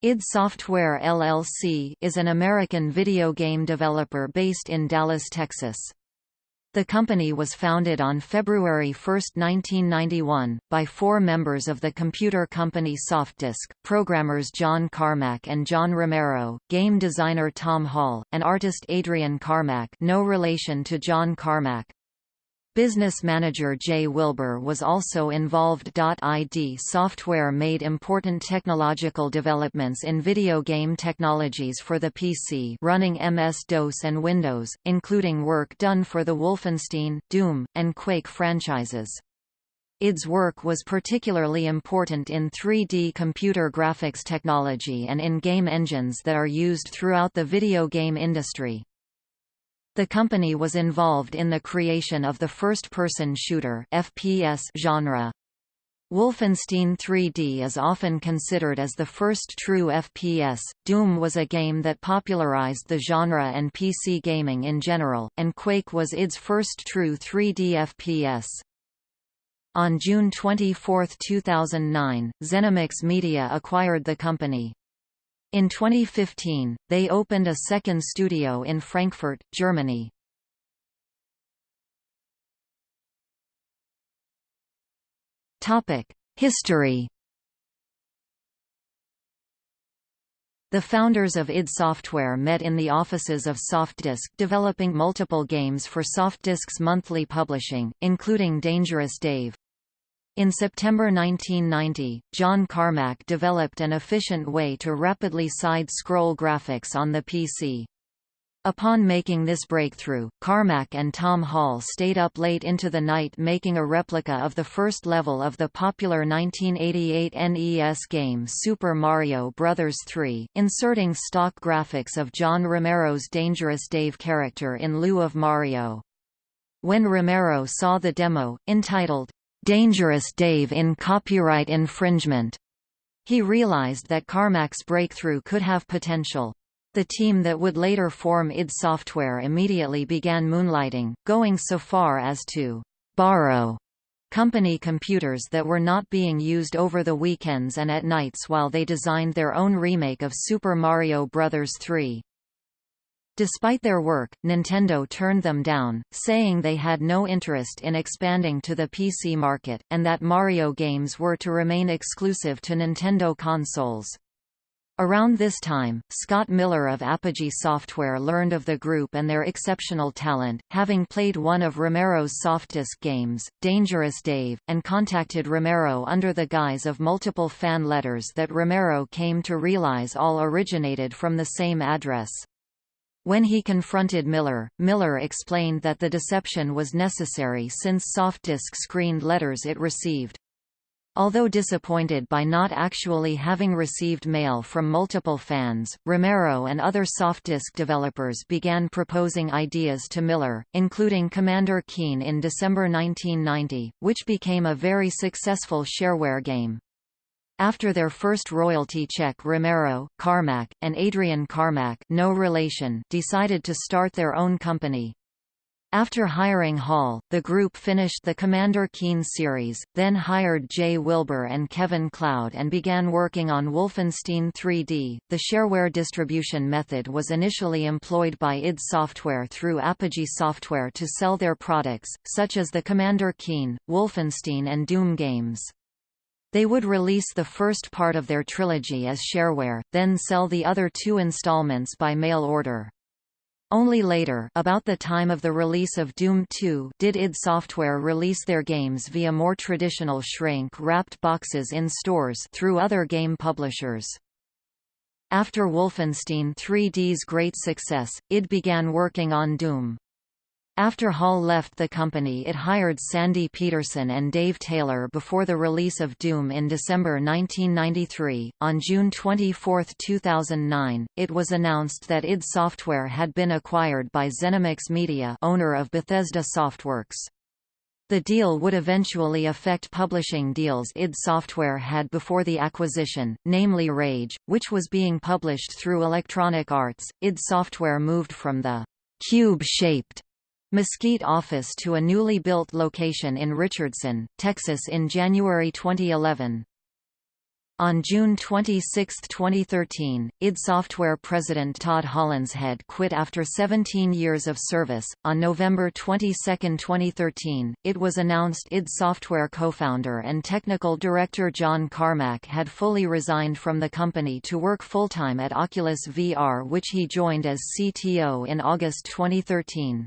id Software LLC is an American video game developer based in Dallas, Texas. The company was founded on February 1, 1991, by four members of the computer company Softdisk, programmers John Carmack and John Romero, game designer Tom Hall, and artist Adrian Carmack no relation to John Carmack. Business manager Jay Wilbur was also involved. ID Software made important technological developments in video game technologies for the PC running MS-DOS and Windows, including work done for the Wolfenstein, Doom, and Quake franchises. ID's work was particularly important in 3D computer graphics technology and in game engines that are used throughout the video game industry. The company was involved in the creation of the first-person shooter FPS genre. Wolfenstein 3D is often considered as the first true FPS. Doom was a game that popularized the genre and PC gaming in general, and Quake was its first true 3D FPS. On June 24, 2009, ZeniMax Media acquired the company. In 2015, they opened a second studio in Frankfurt, Germany. History The founders of id Software met in the offices of Softdisk developing multiple games for Softdisk's monthly publishing, including Dangerous Dave. In September 1990, John Carmack developed an efficient way to rapidly side-scroll graphics on the PC. Upon making this breakthrough, Carmack and Tom Hall stayed up late into the night making a replica of the first level of the popular 1988 NES game Super Mario Bros. 3, inserting stock graphics of John Romero's Dangerous Dave character in lieu of Mario. When Romero saw the demo, entitled, Dangerous Dave in copyright infringement. He realized that Carmack's breakthrough could have potential. The team that would later form id Software immediately began moonlighting, going so far as to borrow company computers that were not being used over the weekends and at nights while they designed their own remake of Super Mario Bros. 3. Despite their work, Nintendo turned them down, saying they had no interest in expanding to the PC market, and that Mario games were to remain exclusive to Nintendo consoles. Around this time, Scott Miller of Apogee Software learned of the group and their exceptional talent, having played one of Romero's Softdisk games, Dangerous Dave, and contacted Romero under the guise of multiple fan letters that Romero came to realize all originated from the same address. When he confronted Miller, Miller explained that the deception was necessary since Softdisk screened letters it received. Although disappointed by not actually having received mail from multiple fans, Romero and other Softdisk developers began proposing ideas to Miller, including Commander Keen in December 1990, which became a very successful shareware game. After their first royalty check Romero, Carmack, and Adrian Carmack no relation decided to start their own company. After hiring Hall, the group finished the Commander Keen series, then hired Jay Wilbur and Kevin Cloud and began working on Wolfenstein 3D. The shareware distribution method was initially employed by id Software through Apogee Software to sell their products, such as the Commander Keen, Wolfenstein and Doom games. They would release the first part of their trilogy as shareware, then sell the other two installments by mail order. Only later about the time of the release of Doom 2 did id Software release their games via more traditional shrink-wrapped boxes in stores through other game publishers. After Wolfenstein 3D's great success, id began working on Doom. After Hall left the company it hired Sandy Petersen and Dave Taylor before the release of Doom in December 1993. On June 24, 2009, it was announced that id Software had been acquired by ZeniMax Media owner of Bethesda Softworks. The deal would eventually affect publishing deals id Software had before the acquisition, namely Rage, which was being published through Electronic Arts. id Software moved from the cube-shaped Mesquite office to a newly built location in Richardson, Texas in January 2011. On June 26, 2013, id Software president Todd Hollenshead quit after 17 years of service. On November 22, 2013, it was announced id Software co-founder and technical director John Carmack had fully resigned from the company to work full-time at Oculus VR which he joined as CTO in August 2013.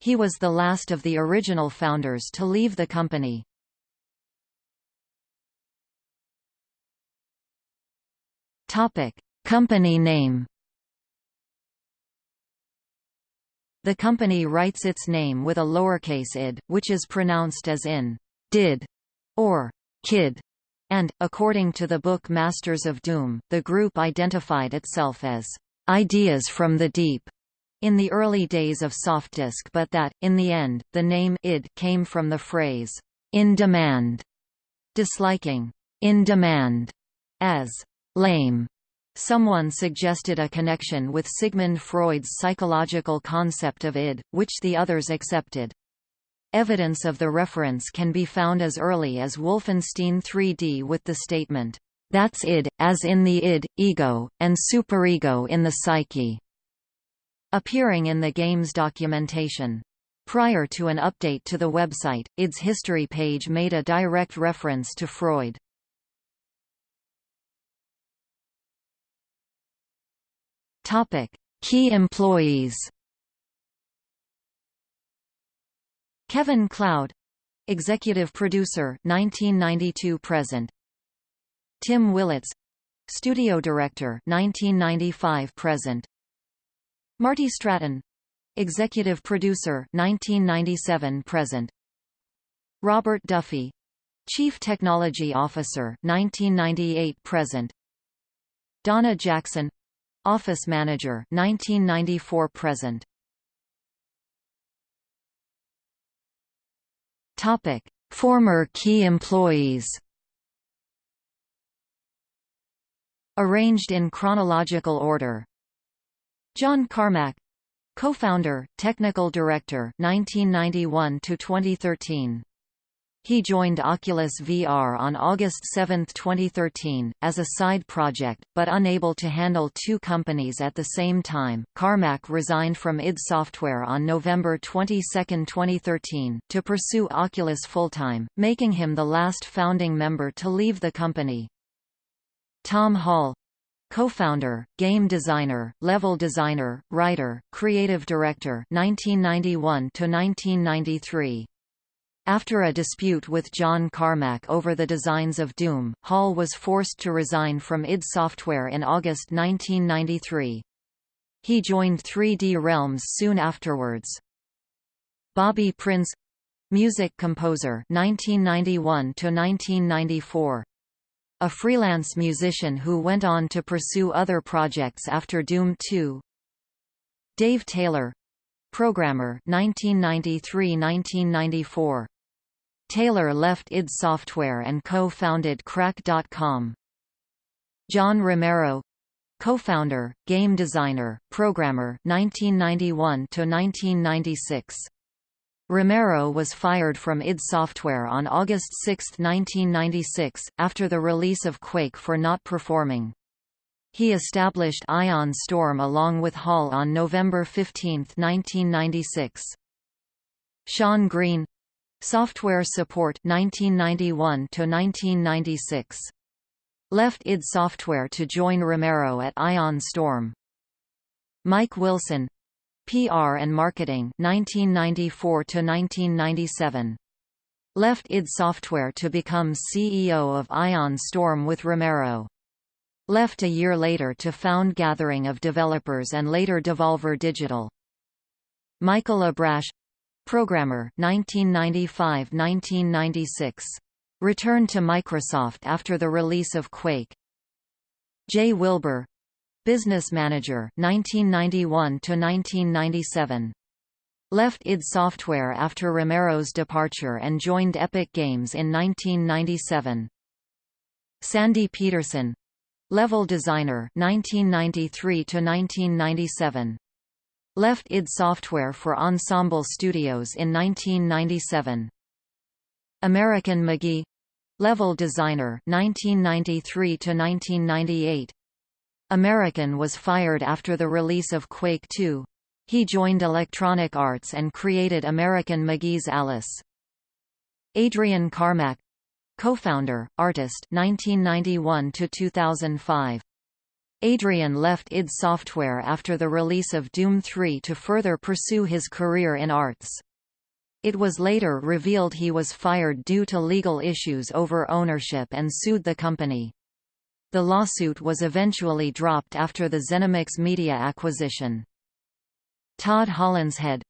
He was the last of the original founders to leave the company. Topic: Company name. The company writes its name with a lowercase id, which is pronounced as in did or kid. And, according to the book Masters of Doom, the group identified itself as ideas from the deep in the early days of Softdisk but that, in the end, the name id came from the phrase in demand, disliking in demand as lame. Someone suggested a connection with Sigmund Freud's psychological concept of id, which the others accepted. Evidence of the reference can be found as early as Wolfenstein 3D with the statement, "That's id, as in the id, ego, and superego in the psyche", appearing in the game's documentation. Prior to an update to the website, id's history page made a direct reference to Freud. Topic: Key employees. Kevin Cloud, executive producer, 1992 present. Tim Willits, studio director, 1995 present. Marty Stratton, executive producer, 1997 present. Robert Duffy, chief technology officer, 1998 present. Donna Jackson, Office Manager 1994 present. Topic. Former key employees. Arranged in chronological order John Carmack Co-founder, Technical Director 1991 to 2013 he joined Oculus VR on August 7, 2013, as a side project, but unable to handle two companies at the same time. Carmack resigned from id Software on November 22, 2013, to pursue Oculus full-time, making him the last founding member to leave the company. Tom Hall Co-founder, game designer, level designer, writer, creative director 1991 to 1993 after a dispute with John Carmack over the designs of Doom, Hall was forced to resign from id Software in August 1993. He joined 3D Realms soon afterwards. Bobby Prince music composer 1991 to 1994 a freelance musician who went on to pursue other projects after Doom 2 Dave Taylor programmer 1993-1994 Taylor left id Software and co-founded Crack.com. John Romero co-founder, game designer, programmer 1991 to 1996. Romero was fired from id Software on August 6, 1996, after the release of Quake for not performing. He established Ion Storm along with Hall on November 15, 1996. Sean Green Software support 1991 to 1996. Left id Software to join Romero at Ion Storm. Mike Wilson PR and Marketing 1994 to 1997. Left id Software to become CEO of Ion Storm with Romero. Left a year later to found Gathering of Developers and later Devolver Digital. Michael Abrash Programmer 1995–1996. Returned to Microsoft after the release of Quake. Jay Wilbur Business Manager 1991–1997. Left id Software after Romero's departure and joined Epic Games in 1997. Sandy Petersen Level Designer 1993 to 1997 left id Software for Ensemble Studios in 1997. American McGee Level designer 1993 to 1998. American was fired after the release of Quake 2. He joined Electronic Arts and created American McGee's Alice. Adrian Carmack co-founder, artist 1991 to 2005. Adrian left id Software after the release of Doom 3 to further pursue his career in arts. It was later revealed he was fired due to legal issues over ownership and sued the company. The lawsuit was eventually dropped after the ZeniMax Media acquisition. Todd Hollenshead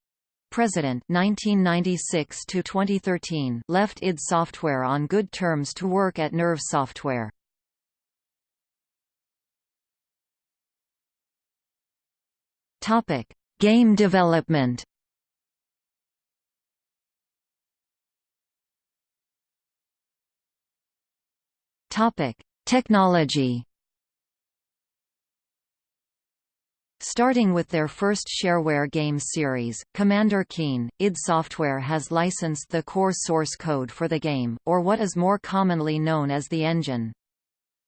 President 1996 to 2013 left id Software on good terms to work at Nerve Software. Topic: Game development. Topic: Technology. Starting with their first shareware game series, Commander Keen, id Software has licensed the core source code for the game, or what is more commonly known as the engine.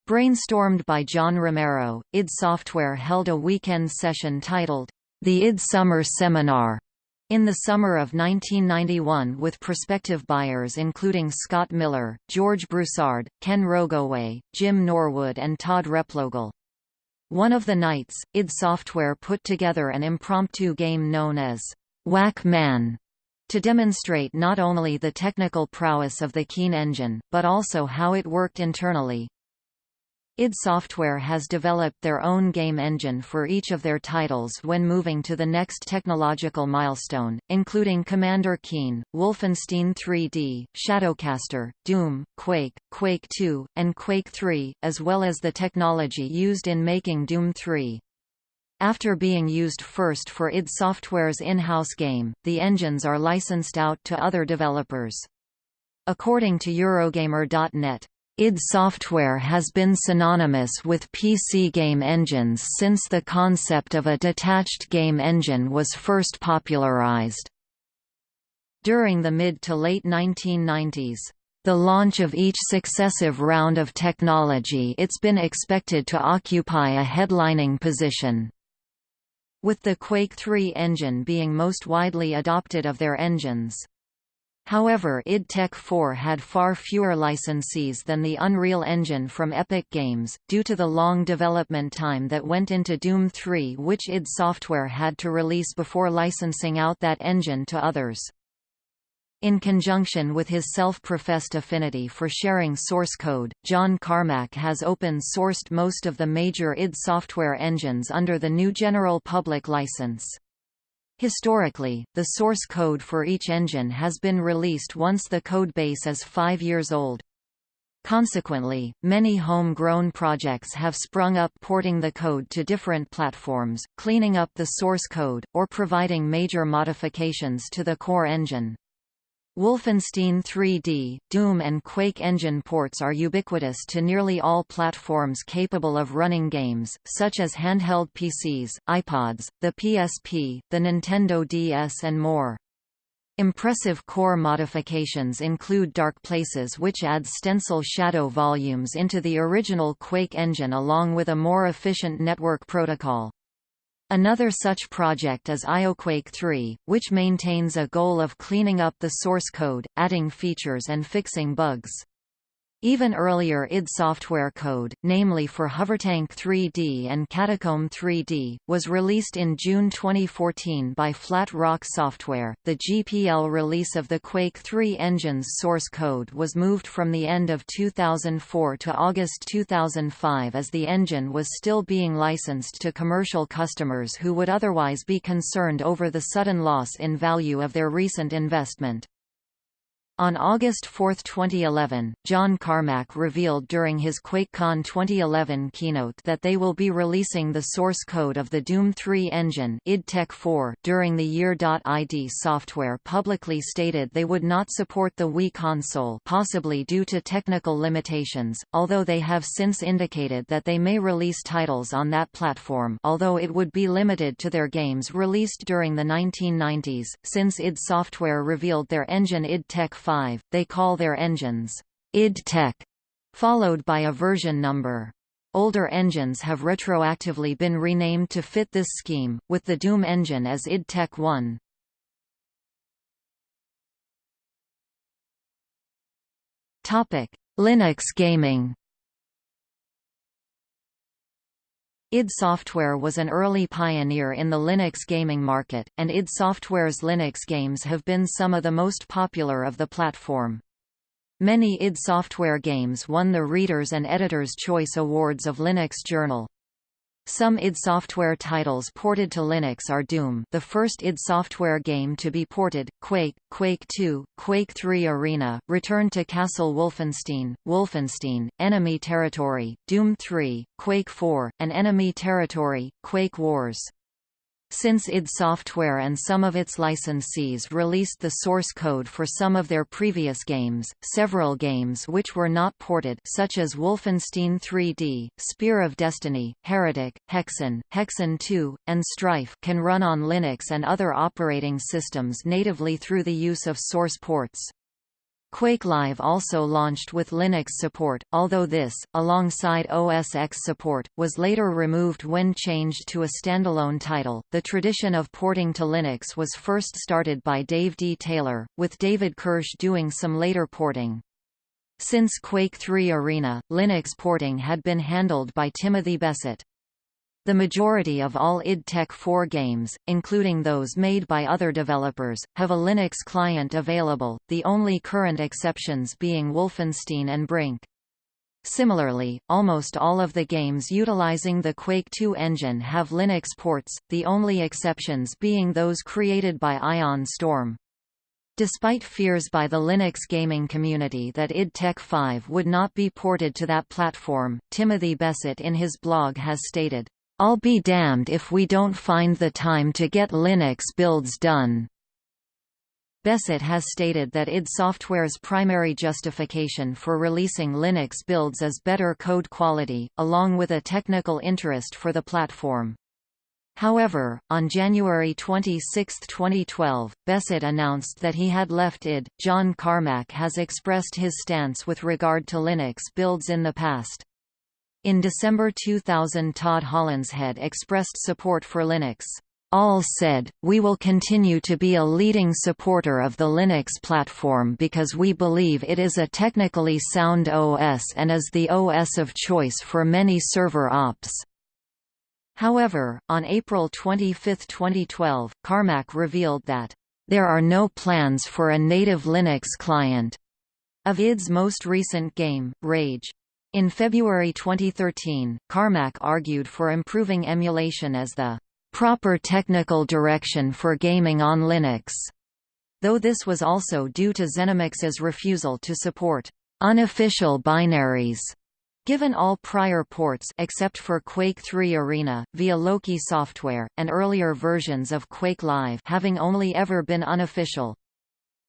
Brainstormed by John Romero, id Software held a weekend session titled, The id Summer Seminar, in the summer of 1991 with prospective buyers including Scott Miller, George Broussard, Ken Rogoway, Jim Norwood and Todd Replogle. One of the nights, id Software put together an impromptu game known as Whack Man to demonstrate not only the technical prowess of the Keen engine, but also how it worked internally id Software has developed their own game engine for each of their titles when moving to the next technological milestone, including Commander Keen, Wolfenstein 3D, Shadowcaster, Doom, Quake, Quake 2, and Quake 3, as well as the technology used in making Doom 3. After being used first for id Software's in-house game, the engines are licensed out to other developers. According to Eurogamer.net, id Software has been synonymous with PC game engines since the concept of a detached game engine was first popularized. During the mid to late 1990s, the launch of each successive round of technology it's been expected to occupy a headlining position. With the Quake 3 engine being most widely adopted of their engines. However id Tech 4 had far fewer licensees than the Unreal Engine from Epic Games, due to the long development time that went into Doom 3 which id Software had to release before licensing out that engine to others. In conjunction with his self-professed affinity for sharing source code, John Carmack has open-sourced most of the major id Software engines under the new General Public License. Historically, the source code for each engine has been released once the codebase is five years old. Consequently, many home-grown projects have sprung up porting the code to different platforms, cleaning up the source code, or providing major modifications to the core engine. Wolfenstein 3D, Doom and Quake engine ports are ubiquitous to nearly all platforms capable of running games, such as handheld PCs, iPods, the PSP, the Nintendo DS and more. Impressive core modifications include Dark Places which adds stencil shadow volumes into the original Quake engine along with a more efficient network protocol. Another such project is IOQuake 3, which maintains a goal of cleaning up the source code, adding features and fixing bugs. Even earlier id software code, namely for Hovertank 3D and Catacomb 3D, was released in June 2014 by Flat Rock Software. The GPL release of the Quake 3 engine's source code was moved from the end of 2004 to August 2005 as the engine was still being licensed to commercial customers who would otherwise be concerned over the sudden loss in value of their recent investment. On August 4, 2011, John Carmack revealed during his QuakeCon 2011 keynote that they will be releasing the source code of the Doom 3 engine id Tech 4 during the year. id Software publicly stated they would not support the Wii console possibly due to technical limitations, although they have since indicated that they may release titles on that platform although it would be limited to their games released during the 1990s, since id Software revealed their engine id Tech 5, they call their engines id Tech, followed by a version number. Older engines have retroactively been renamed to fit this scheme, with the Doom engine as id Tech 1. Linux gaming id Software was an early pioneer in the Linux gaming market, and id Software's Linux games have been some of the most popular of the platform. Many id Software games won the Reader's and Editor's Choice Awards of Linux Journal. Some id Software titles ported to Linux are Doom the first id Software game to be ported, Quake, Quake 2, Quake 3 Arena, Return to Castle Wolfenstein, Wolfenstein, Enemy Territory, Doom 3, Quake 4, and Enemy Territory, Quake Wars. Since id Software and some of its licensees released the source code for some of their previous games, several games which were not ported such as Wolfenstein 3D, Spear of Destiny, Heretic, Hexen, Hexen 2, and Strife can run on Linux and other operating systems natively through the use of source ports. Quake Live also launched with Linux support, although this, alongside OS X support, was later removed when changed to a standalone title. The tradition of porting to Linux was first started by Dave D. Taylor, with David Kirsch doing some later porting. Since Quake 3 Arena, Linux porting had been handled by Timothy Besset. The majority of all id Tech 4 games, including those made by other developers, have a Linux client available, the only current exceptions being Wolfenstein and Brink. Similarly, almost all of the games utilizing the Quake 2 engine have Linux ports, the only exceptions being those created by Ion Storm. Despite fears by the Linux gaming community that id Tech 5 would not be ported to that platform, Timothy Besset in his blog has stated, I'll be damned if we don't find the time to get Linux builds done. Besset has stated that id Software's primary justification for releasing Linux builds is better code quality, along with a technical interest for the platform. However, on January 26, 2012, Besset announced that he had left id. John Carmack has expressed his stance with regard to Linux builds in the past. In December 2000 Todd Hollenshead expressed support for Linux. All said, we will continue to be a leading supporter of the Linux platform because we believe it is a technically sound OS and is the OS of choice for many server ops. However, on April 25, 2012, Carmack revealed that, "...there are no plans for a native Linux client." Of id's most recent game, Rage. In February 2013, Carmack argued for improving emulation as the proper technical direction for gaming on Linux, though this was also due to ZeniMax's refusal to support unofficial binaries Given all prior ports except for Quake 3 Arena, via Loki software, and earlier versions of Quake Live having only ever been unofficial,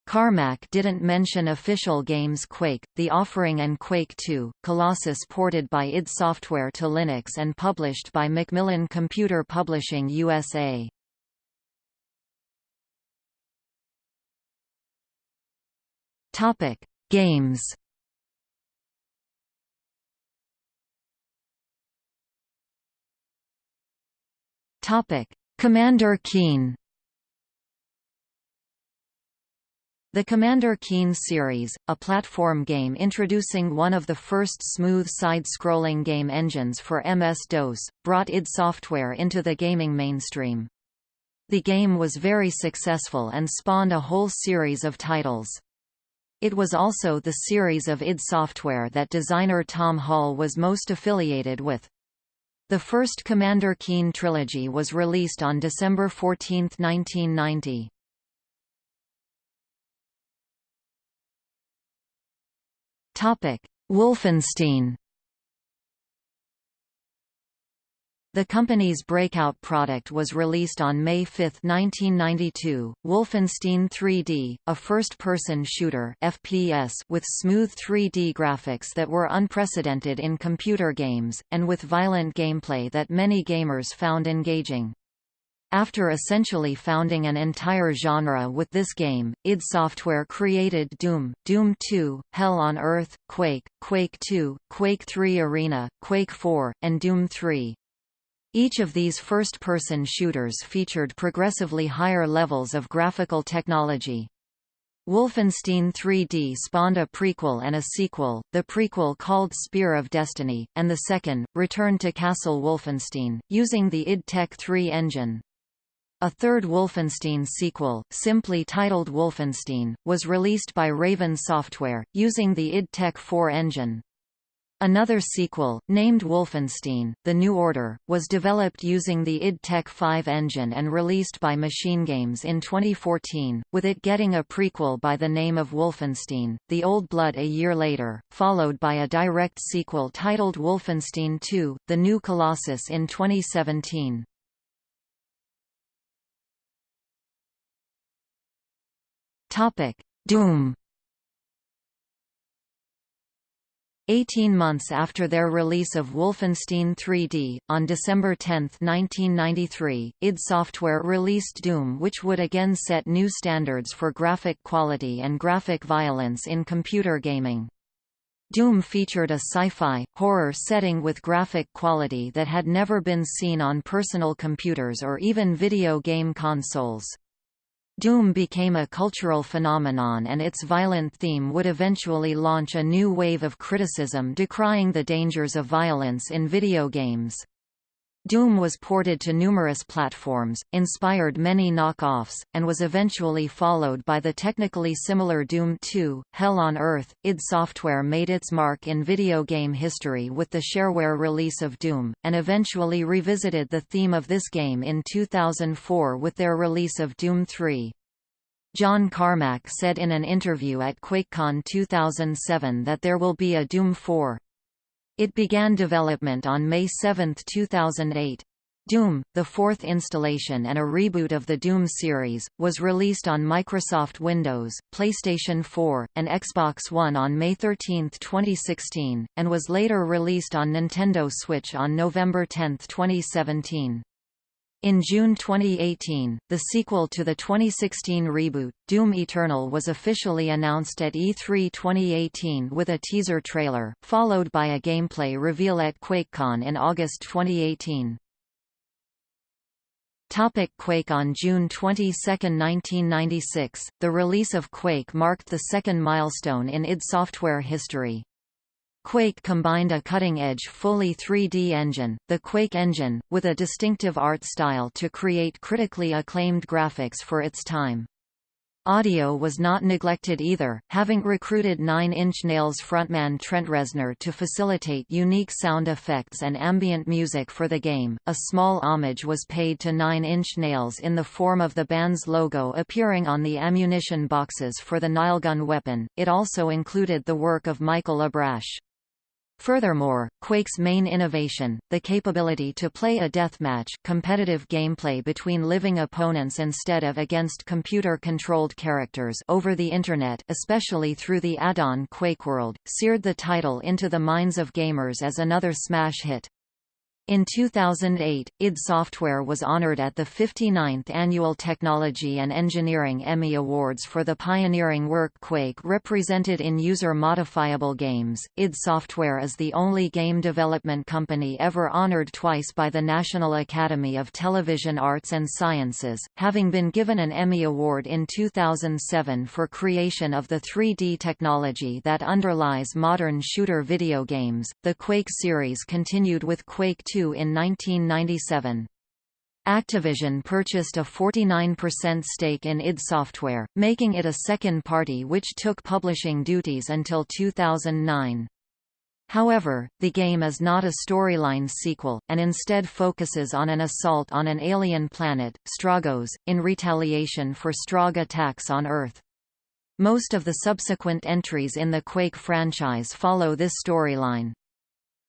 Carmack didn't mention official games Quake, The Offering and Quake 2, Colossus ported by id Software to Linux and published by Macmillan Computer Publishing USA. Topic: Games. Topic: Commander Keen. The Commander Keen series, a platform game introducing one of the first smooth side-scrolling game engines for MS-DOS, brought id Software into the gaming mainstream. The game was very successful and spawned a whole series of titles. It was also the series of id Software that designer Tom Hall was most affiliated with. The first Commander Keen trilogy was released on December 14, 1990. Wolfenstein. The company's breakout product was released on May 5, 1992, Wolfenstein 3D, a first-person shooter FPS with smooth 3D graphics that were unprecedented in computer games, and with violent gameplay that many gamers found engaging. After essentially founding an entire genre with this game, id Software created Doom, Doom 2, Hell on Earth, Quake, Quake 2, Quake 3 Arena, Quake 4, and Doom 3. Each of these first-person shooters featured progressively higher levels of graphical technology. Wolfenstein 3D spawned a prequel and a sequel, the prequel called Spear of Destiny, and the second, Return to Castle Wolfenstein, using the id Tech 3 engine. A third Wolfenstein sequel, simply titled Wolfenstein, was released by Raven Software, using the id Tech 4 engine. Another sequel, named Wolfenstein, The New Order, was developed using the id Tech 5 engine and released by Machine Games in 2014, with it getting a prequel by the name of Wolfenstein, The Old Blood a year later, followed by a direct sequel titled Wolfenstein 2, The New Colossus in 2017. Topic: Doom. Eighteen months after their release of Wolfenstein 3D, on December 10, 1993, id Software released Doom which would again set new standards for graphic quality and graphic violence in computer gaming. Doom featured a sci-fi, horror setting with graphic quality that had never been seen on personal computers or even video game consoles. Doom became a cultural phenomenon and its violent theme would eventually launch a new wave of criticism decrying the dangers of violence in video games. Doom was ported to numerous platforms, inspired many knock-offs, and was eventually followed by the technically similar Doom 2, Hell on Earth. id Software made its mark in video game history with the shareware release of Doom, and eventually revisited the theme of this game in 2004 with their release of Doom 3. John Carmack said in an interview at QuakeCon 2007 that there will be a Doom 4. It began development on May 7, 2008. Doom, the fourth installation and a reboot of the Doom series, was released on Microsoft Windows, PlayStation 4, and Xbox One on May 13, 2016, and was later released on Nintendo Switch on November 10, 2017. In June 2018, the sequel to the 2016 reboot, Doom Eternal was officially announced at E3 2018 with a teaser trailer, followed by a gameplay reveal at QuakeCon in August 2018. Topic Quake On June 22, 1996, the release of Quake marked the second milestone in id Software history. Quake combined a cutting-edge fully 3D engine, the Quake engine, with a distinctive art style to create critically acclaimed graphics for its time. Audio was not neglected either, having recruited Nine Inch Nails frontman Trent Reznor to facilitate unique sound effects and ambient music for the game. A small homage was paid to Nine Inch Nails in the form of the band's logo appearing on the ammunition boxes for the Nailgun weapon. It also included the work of Michael Abrash. Furthermore, Quake's main innovation, the capability to play a deathmatch competitive gameplay between living opponents instead of against computer-controlled characters over the Internet especially through the add-on QuakeWorld, seared the title into the minds of gamers as another smash hit. In 2008, id Software was honored at the 59th Annual Technology and Engineering Emmy Awards for the pioneering work Quake represented in user-modifiable games. id Software is the only game development company ever honored twice by the National Academy of Television Arts and Sciences, having been given an Emmy Award in 2007 for creation of the 3D technology that underlies modern shooter video games. The Quake series continued with Quake in 1997. Activision purchased a 49% stake in id Software, making it a second party which took publishing duties until 2009. However, the game is not a storyline sequel, and instead focuses on an assault on an alien planet, Stroggos, in retaliation for Strogg attacks on Earth. Most of the subsequent entries in the Quake franchise follow this storyline.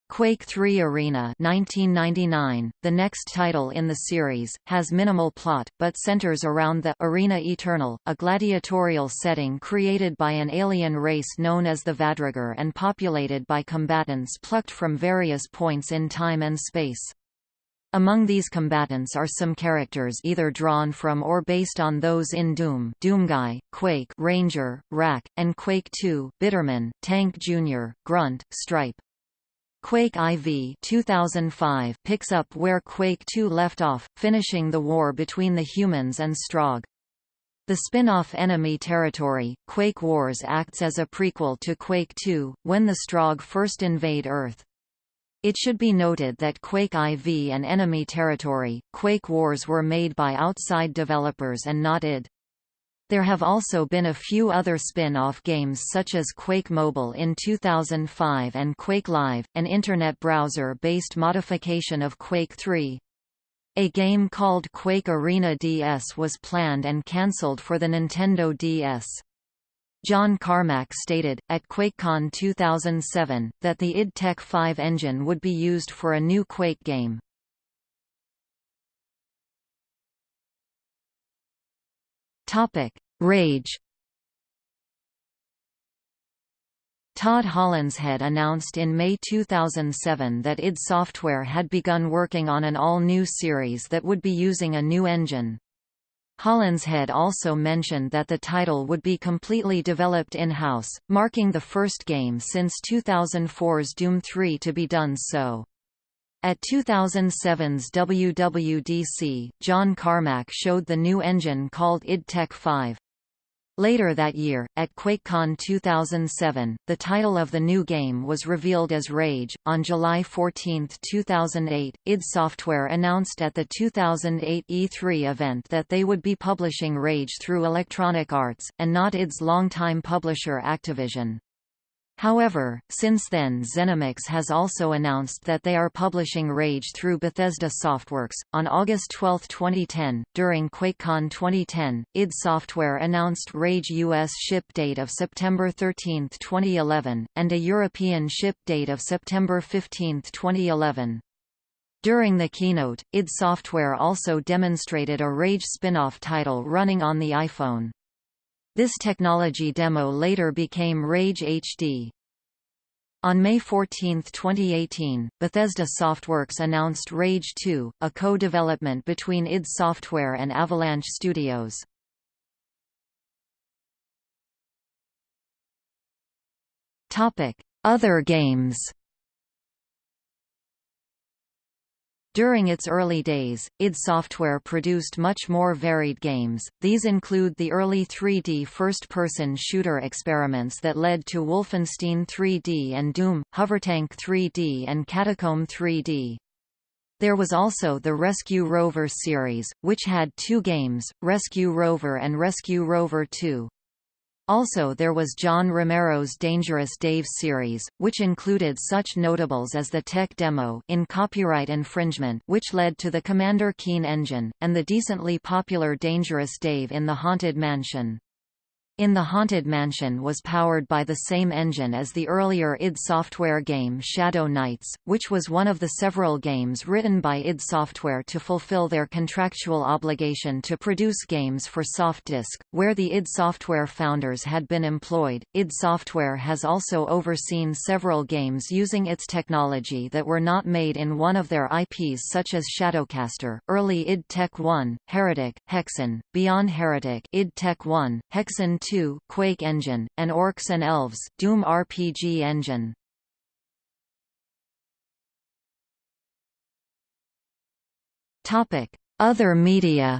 Quake 3 Arena 1999, the next title in the series, has minimal plot, but centers around the Arena Eternal, a gladiatorial setting created by an alien race known as the Vadrigar and populated by combatants plucked from various points in time and space. Among these combatants are some characters either drawn from or based on those in Doom Doomguy, Quake Ranger, Rack, and Quake 2 Bitterman, Tank Jr., Grunt, Stripe. Quake IV 2005 picks up where Quake II left off, finishing the war between the humans and Strogg. The spin-off Enemy Territory, Quake Wars acts as a prequel to Quake II, when the Strogg first invade Earth. It should be noted that Quake IV and Enemy Territory, Quake Wars were made by outside developers and not id. There have also been a few other spin-off games such as Quake Mobile in 2005 and Quake Live, an internet browser-based modification of Quake 3. A game called Quake Arena DS was planned and cancelled for the Nintendo DS. John Carmack stated, at QuakeCon 2007, that the id Tech 5 engine would be used for a new Quake game. Rage Todd Hollenshead announced in May 2007 that id Software had begun working on an all-new series that would be using a new engine. Hollenshead also mentioned that the title would be completely developed in-house, marking the first game since 2004's Doom 3 to be done so. At 2007's WWDC, John Carmack showed the new engine called id Tech 5. Later that year, at QuakeCon 2007, the title of the new game was revealed as Rage. On July 14, 2008, id Software announced at the 2008 E3 event that they would be publishing Rage through Electronic Arts, and not id's longtime publisher Activision. However, since then ZeniMax has also announced that they are publishing Rage through Bethesda Softworks. On August 12, 2010, during QuakeCon 2010, id Software announced Rage US ship date of September 13, 2011, and a European ship date of September 15, 2011. During the keynote, id Software also demonstrated a Rage spin-off title running on the iPhone. This technology demo later became Rage HD. On May 14, 2018, Bethesda Softworks announced Rage 2, a co-development between id Software and Avalanche Studios. Other games During its early days, id Software produced much more varied games, these include the early 3D first-person shooter experiments that led to Wolfenstein 3D and Doom, Hovertank 3D and Catacomb 3D. There was also the Rescue Rover series, which had two games, Rescue Rover and Rescue Rover 2. Also there was John Romero's Dangerous Dave series, which included such notables as the tech demo in copyright infringement which led to the Commander Keen engine, and the decently popular Dangerous Dave in the Haunted Mansion. In the Haunted Mansion was powered by the same engine as the earlier id Software game Shadow Knights, which was one of the several games written by id Software to fulfill their contractual obligation to produce games for Softdisk, where the id Software founders had been employed. id Software has also overseen several games using its technology that were not made in one of their IPs such as Shadowcaster, early id Tech 1, Heretic, Hexen, Beyond Heretic id Tech 1, Hexen 2, Quake Engine, and Orcs and Elves, Doom RPG Engine. Topic: Other media.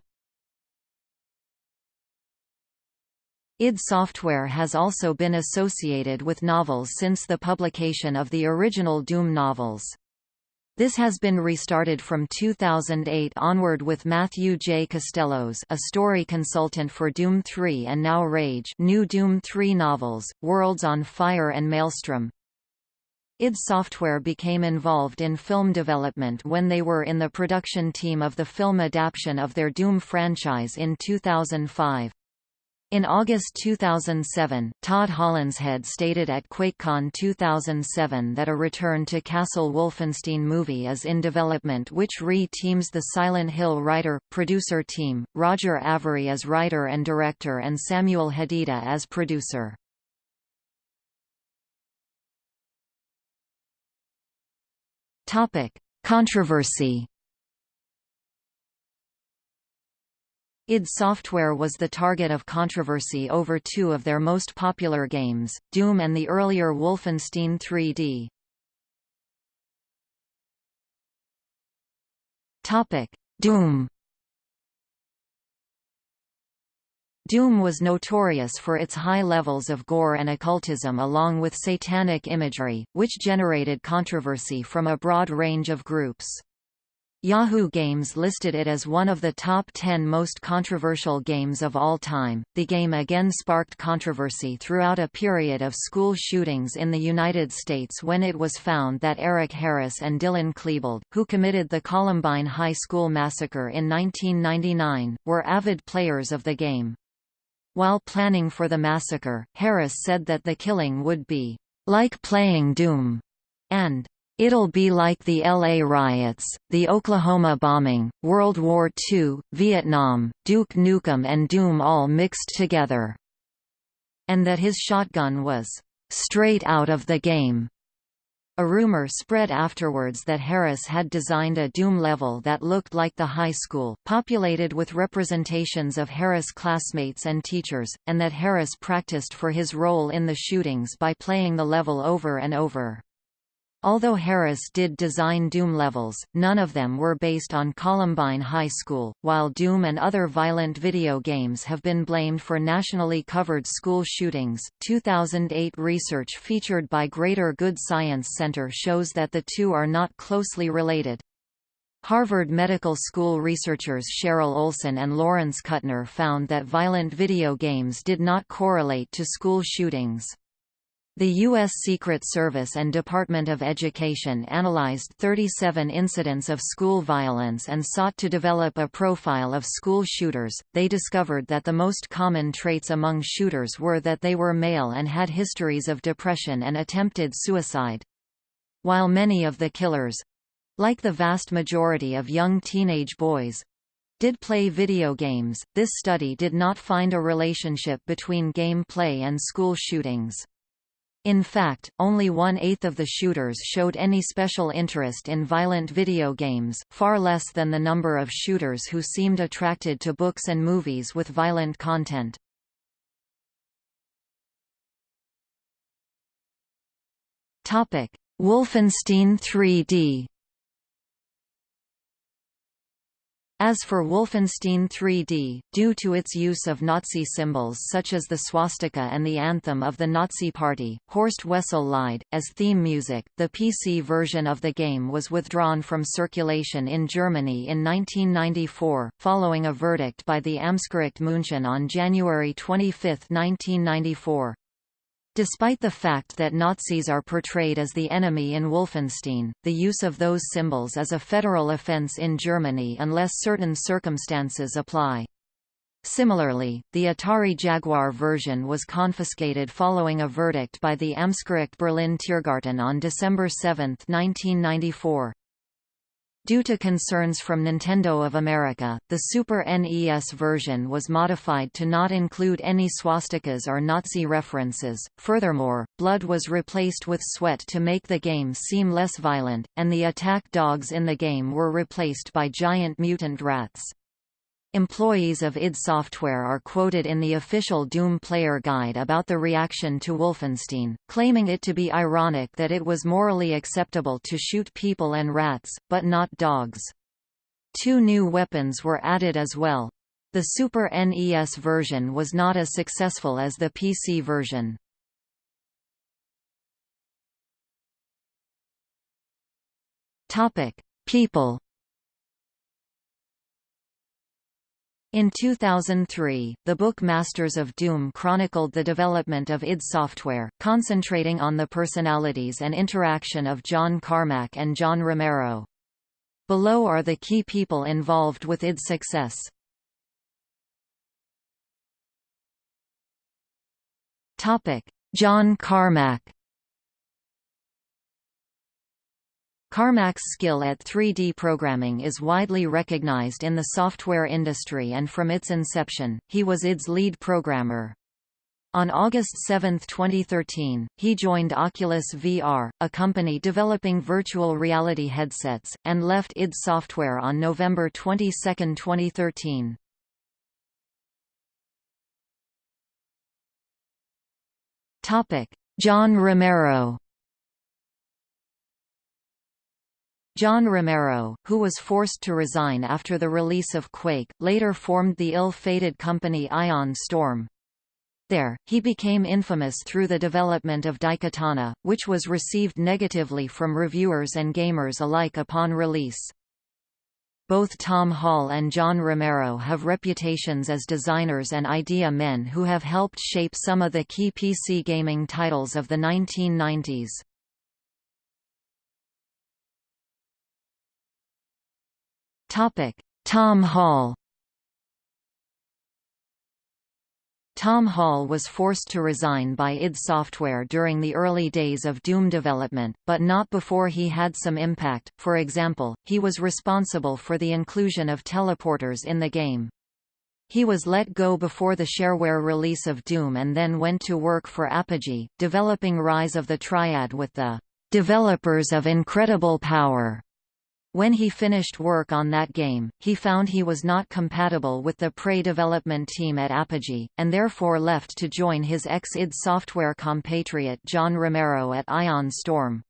id Software has also been associated with novels since the publication of the original Doom novels. This has been restarted from 2008 onward with Matthew J. Costello's a story consultant for Doom 3 and now Rage new Doom 3 novels, Worlds on Fire and Maelstrom. id Software became involved in film development when they were in the production team of the film adaptation of their Doom franchise in 2005. In August 2007, Todd Hollenshead stated at QuakeCon 2007 that a return to Castle Wolfenstein movie is in development which re-teams the Silent Hill writer-producer team, Roger Avary as writer and director and Samuel Hadida as producer. Controversy id Software was the target of controversy over two of their most popular games, Doom and the earlier Wolfenstein 3D. Topic: Doom Doom was notorious for its high levels of gore and occultism along with satanic imagery, which generated controversy from a broad range of groups. Yahoo Games listed it as one of the top 10 most controversial games of all time. The game again sparked controversy throughout a period of school shootings in the United States when it was found that Eric Harris and Dylan Klebold, who committed the Columbine High School massacre in 1999, were avid players of the game. While planning for the massacre, Harris said that the killing would be like playing Doom and It'll be like the LA riots, the Oklahoma bombing, World War II, Vietnam, Duke Nukem and Doom all mixed together. And that his shotgun was straight out of the game. A rumor spread afterwards that Harris had designed a Doom level that looked like the high school, populated with representations of Harris classmates and teachers, and that Harris practiced for his role in the shootings by playing the level over and over. Although Harris did design Doom levels, none of them were based on Columbine High School, while Doom and other violent video games have been blamed for nationally covered school shootings. 2008 research featured by Greater Good Science Center shows that the two are not closely related. Harvard Medical School researchers Cheryl Olson and Lawrence Kutner found that violent video games did not correlate to school shootings. The U.S. Secret Service and Department of Education analyzed 37 incidents of school violence and sought to develop a profile of school shooters. They discovered that the most common traits among shooters were that they were male and had histories of depression and attempted suicide. While many of the killers like the vast majority of young teenage boys did play video games, this study did not find a relationship between game play and school shootings. In fact, only one-eighth of the shooters showed any special interest in violent video games, far less than the number of shooters who seemed attracted to books and movies with violent content. Wolfenstein 3D As for Wolfenstein 3D, due to its use of Nazi symbols such as the swastika and the anthem of the Nazi Party, Horst Wessel Lied, as theme music, the PC version of the game was withdrawn from circulation in Germany in 1994, following a verdict by the Amtsgericht München on January 25, 1994. Despite the fact that Nazis are portrayed as the enemy in Wolfenstein, the use of those symbols is a federal offense in Germany unless certain circumstances apply. Similarly, the Atari Jaguar version was confiscated following a verdict by the Amtsgericht Berlin Tiergarten on December 7, 1994. Due to concerns from Nintendo of America, the Super NES version was modified to not include any swastikas or Nazi references. Furthermore, blood was replaced with sweat to make the game seem less violent, and the attack dogs in the game were replaced by giant mutant rats. Employees of id Software are quoted in the official Doom player guide about the reaction to Wolfenstein, claiming it to be ironic that it was morally acceptable to shoot people and rats, but not dogs. Two new weapons were added as well. The Super NES version was not as successful as the PC version. People In 2003, the book Masters of Doom chronicled the development of id Software, concentrating on the personalities and interaction of John Carmack and John Romero. Below are the key people involved with id's success. John Carmack Carmack's skill at 3D programming is widely recognized in the software industry and from its inception, he was ID's lead programmer. On August 7, 2013, he joined Oculus VR, a company developing virtual reality headsets, and left id Software on November 22, 2013. John Romero John Romero, who was forced to resign after the release of Quake, later formed the ill-fated company Ion Storm. There, he became infamous through the development of Daikatana, which was received negatively from reviewers and gamers alike upon release. Both Tom Hall and John Romero have reputations as designers and idea men who have helped shape some of the key PC gaming titles of the 1990s. Tom Hall Tom Hall was forced to resign by id Software during the early days of Doom development, but not before he had some impact, for example, he was responsible for the inclusion of teleporters in the game. He was let go before the shareware release of Doom and then went to work for Apogee, developing Rise of the Triad with the developers of Incredible Power. When he finished work on that game, he found he was not compatible with the Prey development team at Apogee, and therefore left to join his ex-id Software compatriot John Romero at Ion Storm.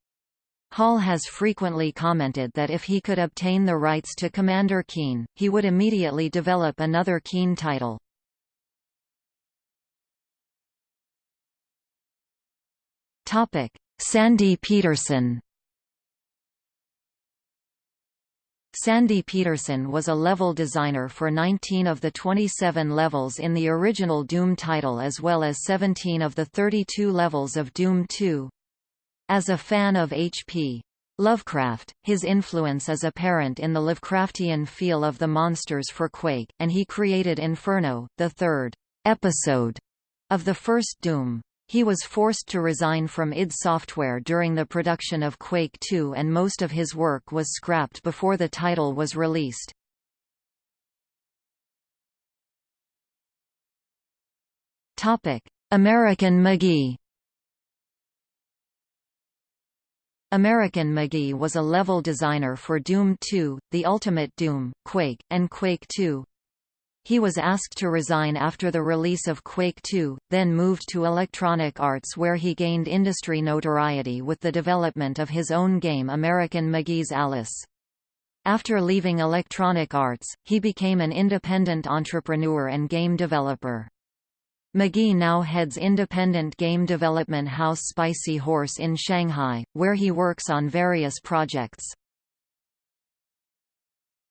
Hall has frequently commented that if he could obtain the rights to Commander Keen, he would immediately develop another Keen title. Sandy Petersen Sandy Petersen was a level designer for 19 of the 27 levels in the original Doom title as well as 17 of the 32 levels of Doom 2. As a fan of H.P. Lovecraft, his influence is apparent in the Lovecraftian feel of the monsters for Quake, and he created Inferno, the third episode of the first Doom. He was forced to resign from id Software during the production of Quake 2 and most of his work was scrapped before the title was released. American McGee American McGee was a level designer for Doom 2, The Ultimate Doom, Quake, and Quake 2. He was asked to resign after the release of Quake 2, then moved to Electronic Arts where he gained industry notoriety with the development of his own game American McGee's Alice. After leaving Electronic Arts, he became an independent entrepreneur and game developer. McGee now heads independent game development house Spicy Horse in Shanghai, where he works on various projects.